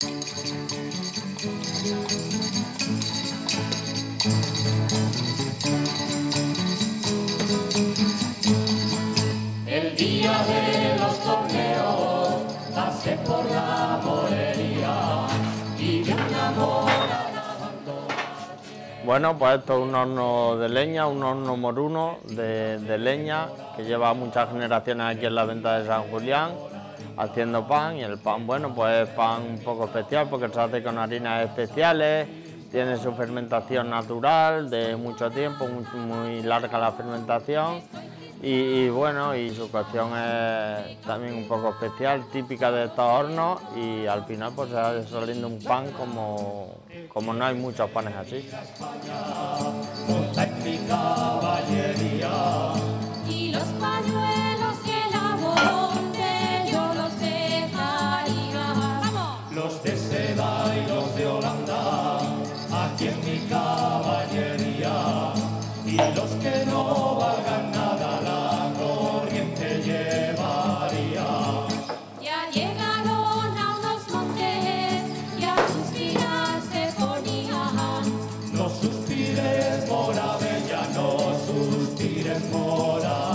El día de los torneos pasé por la morería y vi una mora Bueno, pues esto es un horno de leña, un horno moruno de leña que lleva muchas generaciones aquí en la venta de San Julián haciendo pan y el pan, bueno, pues es pan un poco especial porque se hace con harinas especiales, tiene su fermentación natural de mucho tiempo, muy, larga la fermentación y, bueno, y su cocción es también un poco especial, típica de estos hornos y al final pues se va saliendo un pan como, como no hay muchos panes así. Caballería. Y los que no valgan nada, la corriente llevaría. Ya llegaron a unos montes y a suspirar se ponían. No suspires, mora bella, no suspires, mora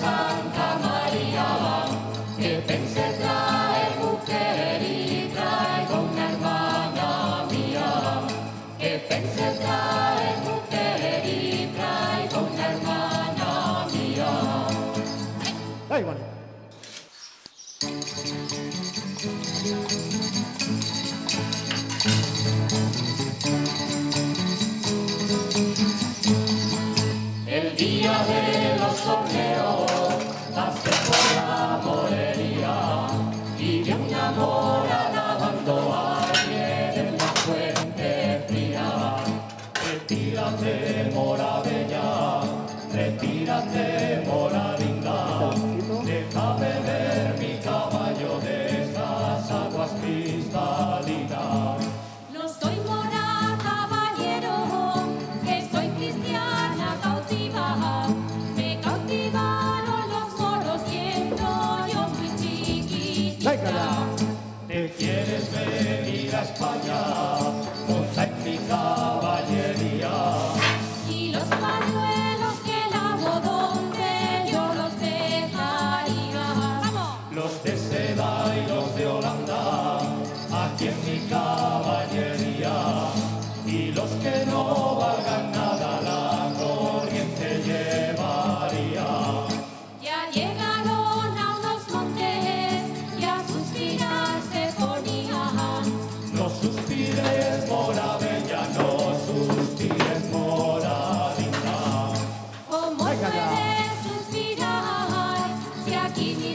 Santa María, que pensé traer mujer y traigo una hermana mía. Que pensé traer mujer y traigo una hermana mía. Ay, bueno. El día de los torneos ¿Te quieres venir a España? En mi caballería.